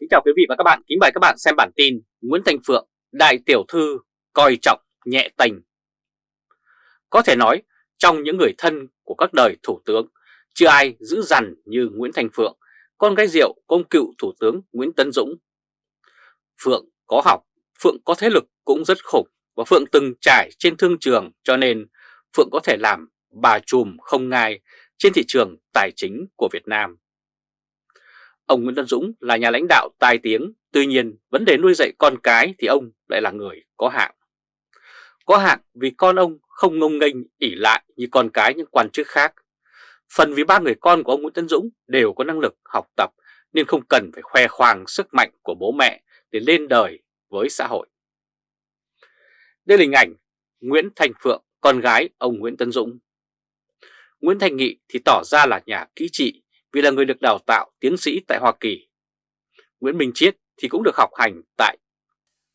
Kính chào quý vị và các bạn, kính mời các bạn xem bản tin Nguyễn Thành Phượng, đại tiểu thư coi trọng nhẹ tình. Có thể nói, trong những người thân của các đời thủ tướng, chưa ai giữ dằn như Nguyễn Thành Phượng, con gái rượu công cựu thủ tướng Nguyễn Tấn Dũng. Phượng có học, Phượng có thế lực cũng rất khủng và Phượng từng trải trên thương trường cho nên Phượng có thể làm bà trùm không ngai trên thị trường tài chính của Việt Nam. Ông Nguyễn Tân Dũng là nhà lãnh đạo tài tiếng, tuy nhiên vấn đề nuôi dạy con cái thì ông lại là người có hạng. Có hạng vì con ông không ngông nghênh ỉ lại như con cái những quan chức khác. Phần vì ba người con của ông Nguyễn Tân Dũng đều có năng lực học tập nên không cần phải khoe khoang sức mạnh của bố mẹ để lên đời với xã hội. Đây là hình ảnh Nguyễn Thành Phượng, con gái ông Nguyễn Tân Dũng. Nguyễn Thành Nghị thì tỏ ra là nhà kỹ trị vì là người được đào tạo tiến sĩ tại Hoa Kỳ. Nguyễn Minh Chiết thì cũng được học hành tại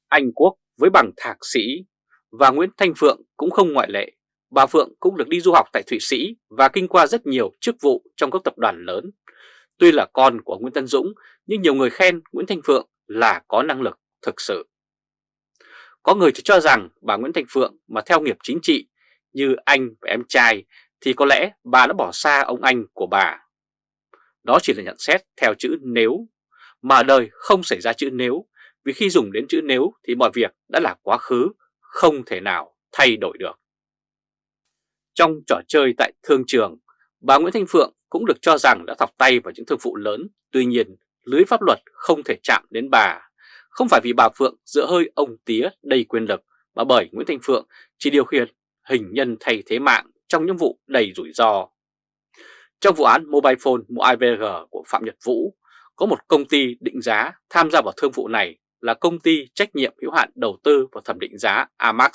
Anh Quốc với bằng thạc sĩ và Nguyễn Thanh Phượng cũng không ngoại lệ. Bà Phượng cũng được đi du học tại Thụy Sĩ và kinh qua rất nhiều chức vụ trong các tập đoàn lớn. Tuy là con của Nguyễn Tân Dũng, nhưng nhiều người khen Nguyễn Thanh Phượng là có năng lực thực sự. Có người cho rằng bà Nguyễn Thanh Phượng mà theo nghiệp chính trị như anh và em trai thì có lẽ bà đã bỏ xa ông anh của bà. Đó chỉ là nhận xét theo chữ nếu, mà đời không xảy ra chữ nếu, vì khi dùng đến chữ nếu thì mọi việc đã là quá khứ, không thể nào thay đổi được. Trong trò chơi tại thương trường, bà Nguyễn Thanh Phượng cũng được cho rằng đã thọc tay vào những thương vụ lớn, tuy nhiên lưới pháp luật không thể chạm đến bà. Không phải vì bà Phượng dựa hơi ông tía đầy quyền lực, mà bởi Nguyễn Thanh Phượng chỉ điều khiển hình nhân thay thế mạng trong những vụ đầy rủi ro. Trong vụ án Mobile Phone mua IVG của Phạm Nhật Vũ, có một công ty định giá tham gia vào thương vụ này là công ty trách nhiệm hữu hạn đầu tư và thẩm định giá Amax.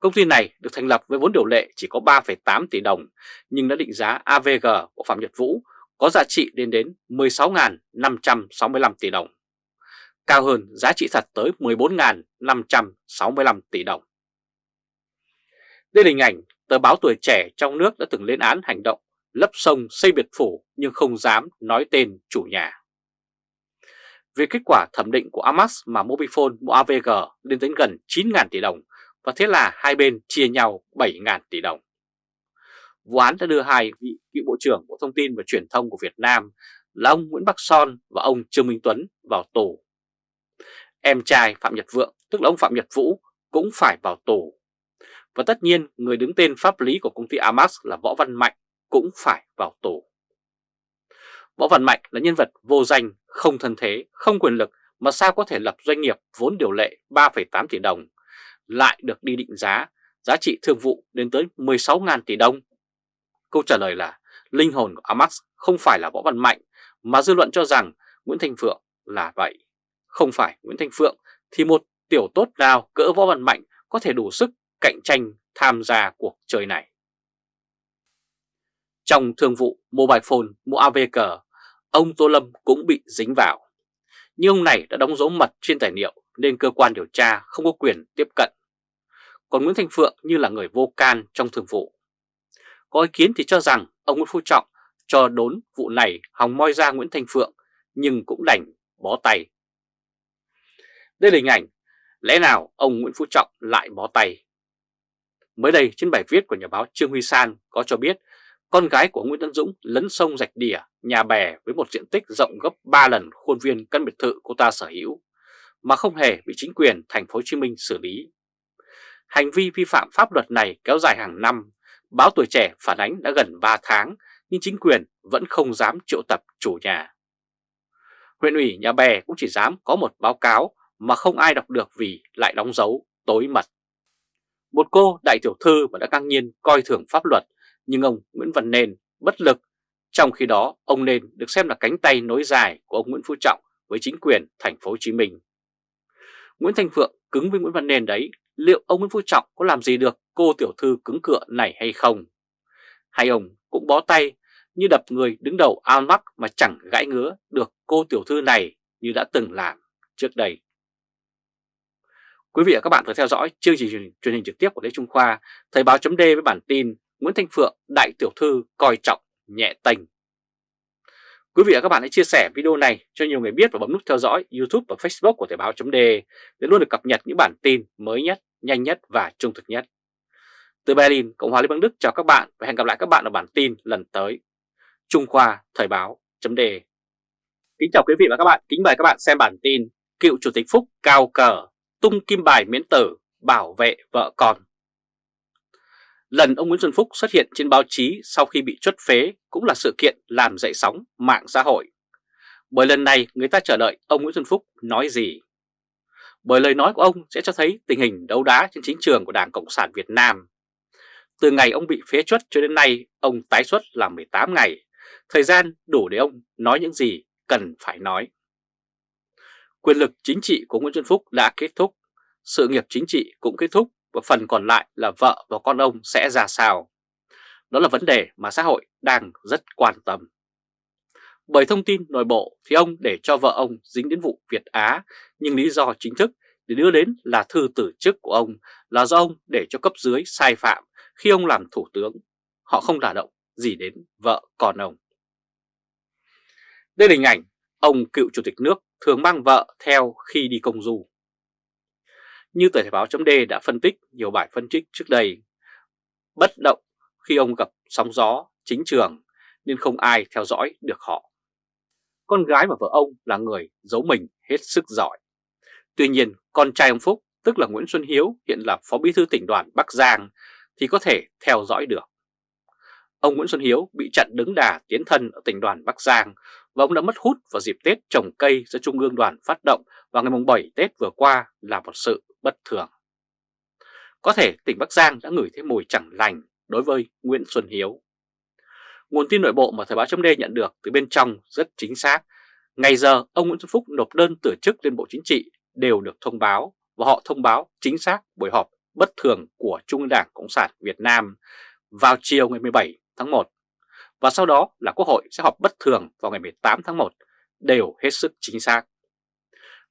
Công ty này được thành lập với vốn điều lệ chỉ có 3,8 tỷ đồng nhưng đã định giá AVG của Phạm Nhật Vũ có giá trị lên đến 16.565 tỷ đồng, cao hơn giá trị thật tới 14.565 tỷ đồng. Đây là hình ảnh tờ báo tuổi trẻ trong nước đã từng lên án hành động lấp sông xây biệt phủ nhưng không dám nói tên chủ nhà. Về kết quả thẩm định của Amax mà Mobifone mua AVG lên đến gần 9.000 tỷ đồng và thế là hai bên chia nhau 7.000 tỷ đồng. Vụ án đã đưa hai vị cựu Bộ trưởng Bộ Thông tin và Truyền thông của Việt Nam là ông Nguyễn Bắc Son và ông Trương Minh Tuấn vào tù. Em trai Phạm Nhật Vượng, tức là ông Phạm Nhật Vũ, cũng phải vào tù. Và tất nhiên người đứng tên pháp lý của công ty Amax là Võ Văn Mạnh cũng phải vào tù. Võ Văn Mạnh là nhân vật vô danh, không thân thế, không quyền lực mà sao có thể lập doanh nghiệp vốn điều lệ 3,8 tỷ đồng, lại được đi định giá, giá trị thương vụ đến tới 16.000 tỷ đồng. Câu trả lời là linh hồn của Amax không phải là Võ Văn Mạnh mà dư luận cho rằng Nguyễn Thanh Phượng là vậy. Không phải Nguyễn Thanh Phượng thì một tiểu tốt nào cỡ Võ Văn Mạnh có thể đủ sức cạnh tranh tham gia cuộc chơi này. Trong thương vụ Mobile Phone mua AVG, ông Tô Lâm cũng bị dính vào. Nhưng ông này đã đóng dấu mật trên tài liệu nên cơ quan điều tra không có quyền tiếp cận. Còn Nguyễn Thanh Phượng như là người vô can trong thương vụ. Có ý kiến thì cho rằng ông Nguyễn Phú Trọng cho đốn vụ này hòng moi ra Nguyễn Thanh Phượng nhưng cũng đành bó tay. Đây là hình ảnh, lẽ nào ông Nguyễn Phú Trọng lại bó tay? Mới đây trên bài viết của nhà báo Trương Huy San có cho biết con gái của Nguyễn Tấn Dũng lấn sông rạch đỉa, nhà bè với một diện tích rộng gấp 3 lần khuôn viên căn biệt thự cô ta sở hữu, mà không hề bị chính quyền thành phố Hồ Chí Minh xử lý. Hành vi vi phạm pháp luật này kéo dài hàng năm, báo tuổi trẻ phản ánh đã gần 3 tháng, nhưng chính quyền vẫn không dám triệu tập chủ nhà. Huyện ủy Nhà Bè cũng chỉ dám có một báo cáo mà không ai đọc được vì lại đóng dấu tối mật. Một cô đại tiểu thư mà đã căng nhiên coi thường pháp luật nhưng ông Nguyễn Văn Nên bất lực. Trong khi đó, ông Nên được xem là cánh tay nối dài của ông Nguyễn Phú Trọng với chính quyền thành phố Hồ Chí Minh. Nguyễn Thanh Phượng cứng với Nguyễn Văn Nên đấy, liệu ông Nguyễn Phú Trọng có làm gì được cô tiểu thư cứng cựa này hay không? Hay ông cũng bó tay như đập người đứng đầu ao mắc mà chẳng gãi ngứa được cô tiểu thư này như đã từng làm trước đây. Quý vị và các bạn vừa theo dõi chương trình truyền hình trực tiếp của Lê Trung Khoa, Thời báo chấm với bản tin Nguyễn Thanh Phượng, đại tiểu thư coi trọng nhẹ tình. Quý vị và các bạn hãy chia sẻ video này cho nhiều người biết và bấm nút theo dõi YouTube và Facebook của Thời báo .de để luôn được cập nhật những bản tin mới nhất, nhanh nhất và trung thực nhất. Từ Berlin, Cộng hòa Liên bang Đức chào các bạn và hẹn gặp lại các bạn ở bản tin lần tới. Trung Khoa Thời báo .de Kính chào quý vị và các bạn, kính mời các bạn xem bản tin Cựu Chủ tịch Phúc cao cờ, tung kim bài miễn tử, bảo vệ vợ con. Lần ông Nguyễn Xuân Phúc xuất hiện trên báo chí sau khi bị chuất phế cũng là sự kiện làm dậy sóng mạng xã hội. Bởi lần này người ta chờ đợi ông Nguyễn Xuân Phúc nói gì? Bởi lời nói của ông sẽ cho thấy tình hình đấu đá trên chính trường của Đảng Cộng sản Việt Nam. Từ ngày ông bị phế chuất cho đến nay, ông tái xuất là 18 ngày. Thời gian đủ để ông nói những gì cần phải nói. Quyền lực chính trị của Nguyễn Xuân Phúc đã kết thúc, sự nghiệp chính trị cũng kết thúc và phần còn lại là vợ và con ông sẽ ra sao. Đó là vấn đề mà xã hội đang rất quan tâm. Bởi thông tin nội bộ thì ông để cho vợ ông dính đến vụ Việt Á, nhưng lý do chính thức để đưa đến là thư tử chức của ông là do ông để cho cấp dưới sai phạm khi ông làm thủ tướng. Họ không đả động gì đến vợ con ông. Đây là hình ảnh ông cựu chủ tịch nước thường mang vợ theo khi đi công du. Như tờ Thể báo chấm đã phân tích nhiều bài phân tích trước đây, bất động khi ông gặp sóng gió chính trường nên không ai theo dõi được họ. Con gái và vợ ông là người giấu mình hết sức giỏi. Tuy nhiên, con trai ông Phúc, tức là Nguyễn Xuân Hiếu, hiện là Phó Bí thư tỉnh đoàn Bắc Giang, thì có thể theo dõi được. Ông Nguyễn Xuân Hiếu bị chặn đứng đà tiến thân ở tỉnh đoàn Bắc Giang và ông đã mất hút vào dịp Tết trồng cây do Trung ương đoàn phát động vào ngày 7 Tết vừa qua là một sự bất thường. Có thể tỉnh Bắc Giang đã ngửi thấy mùi chẳng lành đối với Nguyễn Xuân Hiếu. Nguồn tin nội bộ mà Thời báo chấm nhận được từ bên trong rất chính xác. Ngày giờ, ông Nguyễn Xuân Phúc nộp đơn từ chức lên Bộ Chính trị đều được thông báo và họ thông báo chính xác buổi họp bất thường của Trung ương Đảng Cộng sản Việt Nam vào chiều ngày 17 tháng 1 và sau đó là Quốc hội sẽ họp bất thường vào ngày 18 tháng 1 đều hết sức chính xác.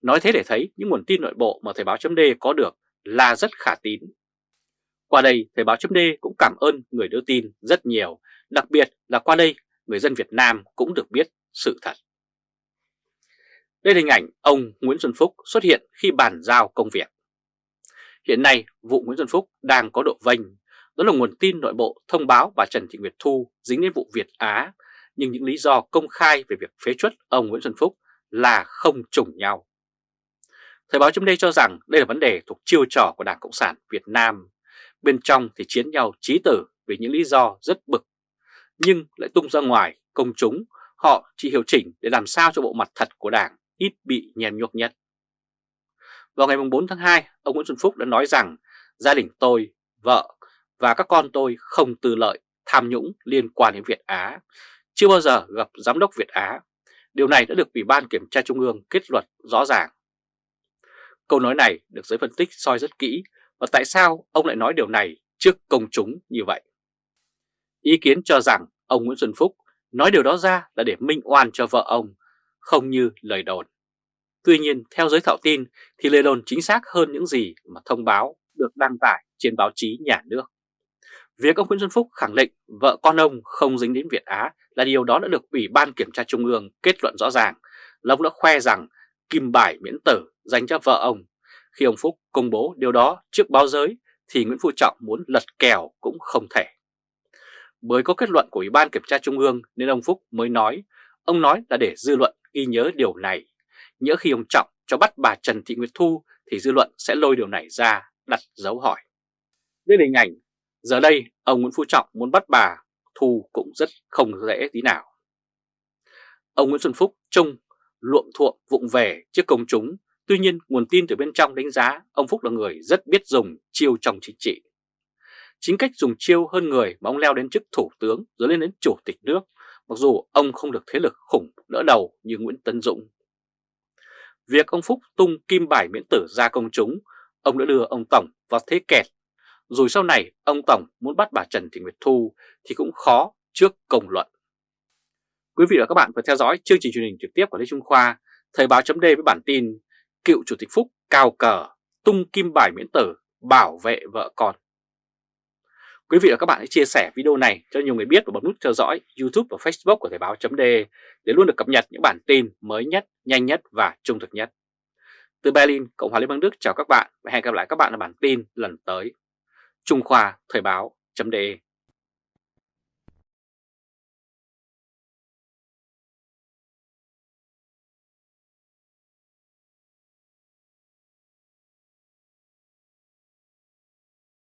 Nói thế để thấy những nguồn tin nội bộ mà Thời báo chấm có được là rất khả tín. Qua đây, Thời báo chấm cũng cảm ơn người đưa tin rất nhiều, đặc biệt là qua đây người dân Việt Nam cũng được biết sự thật. Đây là hình ảnh ông Nguyễn Xuân Phúc xuất hiện khi bàn giao công việc. Hiện nay, vụ Nguyễn Xuân Phúc đang có độ vênh. Đó là nguồn tin nội bộ thông báo bà Trần Thị Nguyệt Thu dính đến vụ Việt Á, nhưng những lý do công khai về việc phế chuất ông Nguyễn Xuân Phúc là không trùng nhau. Thời báo chấm cho rằng đây là vấn đề thuộc chiêu trò của Đảng Cộng sản Việt Nam. Bên trong thì chiến nhau trí tử vì những lý do rất bực, nhưng lại tung ra ngoài công chúng, họ chỉ hiệu chỉnh để làm sao cho bộ mặt thật của Đảng ít bị nhem nhuốc nhất. Vào ngày 4 tháng 2, ông Nguyễn Xuân Phúc đã nói rằng gia đình tôi, vợ và các con tôi không tư lợi, tham nhũng liên quan đến Việt Á, chưa bao giờ gặp giám đốc Việt Á. Điều này đã được Ủy ban Kiểm tra Trung ương kết luận rõ ràng. Câu nói này được giới phân tích soi rất kỹ và tại sao ông lại nói điều này trước công chúng như vậy. Ý kiến cho rằng ông Nguyễn Xuân Phúc nói điều đó ra là để minh oan cho vợ ông, không như lời đồn. Tuy nhiên, theo giới thạo tin thì lời đồn chính xác hơn những gì mà thông báo được đăng tải trên báo chí nhà nước. Việc ông Nguyễn Xuân Phúc khẳng định vợ con ông không dính đến Việt Á là điều đó đã được Ủy ban Kiểm tra Trung ương kết luận rõ ràng. Lông ông đã khoe rằng kim bài miễn tử dành cho vợ ông. Khi ông Phúc công bố điều đó trước báo giới thì Nguyễn Phú Trọng muốn lật kèo cũng không thể. Bởi có kết luận của Ủy ban Kiểm tra Trung ương nên ông Phúc mới nói, ông nói là để dư luận ghi nhớ điều này. Nhớ khi ông Trọng cho bắt bà Trần Thị Nguyệt Thu thì dư luận sẽ lôi điều này ra đặt dấu hỏi. Đây là hình ảnh, giờ đây ông Nguyễn Phú Trọng muốn bắt bà Thu cũng rất không dễ tí nào. Ông Nguyễn Xuân Phúc trông luộm thuộm vụng về trước công chúng, tuy nhiên nguồn tin từ bên trong đánh giá ông Phúc là người rất biết dùng chiêu trong chính trị. Chính cách dùng chiêu hơn người mà ông leo đến chức thủ tướng rồi lên đến chủ tịch nước, mặc dù ông không được thế lực khủng đỡ đầu như Nguyễn tấn Dũng. Việc ông Phúc tung kim bài miễn tử ra công chúng, ông đã đưa ông Tổng vào thế kẹt. Rồi sau này ông Tổng muốn bắt bà Trần Thị Nguyệt Thu thì cũng khó trước công luận. Quý vị và các bạn vừa theo dõi chương trình truyền hình trực tiếp của Lê Trung Khoa, Thời báo chấm với bản tin Cựu Chủ tịch Phúc cao cờ, tung kim bài miễn tử, bảo vệ vợ con. Quý vị và các bạn hãy chia sẻ video này cho nhiều người biết và bấm nút theo dõi YouTube và Facebook của Thời báo chấm để luôn được cập nhật những bản tin mới nhất, nhanh nhất và trung thực nhất. Từ Berlin, Cộng hòa Liên bang Đức chào các bạn và hẹn gặp lại các bạn ở bản tin lần tới. Trung Khoa Thời báo .de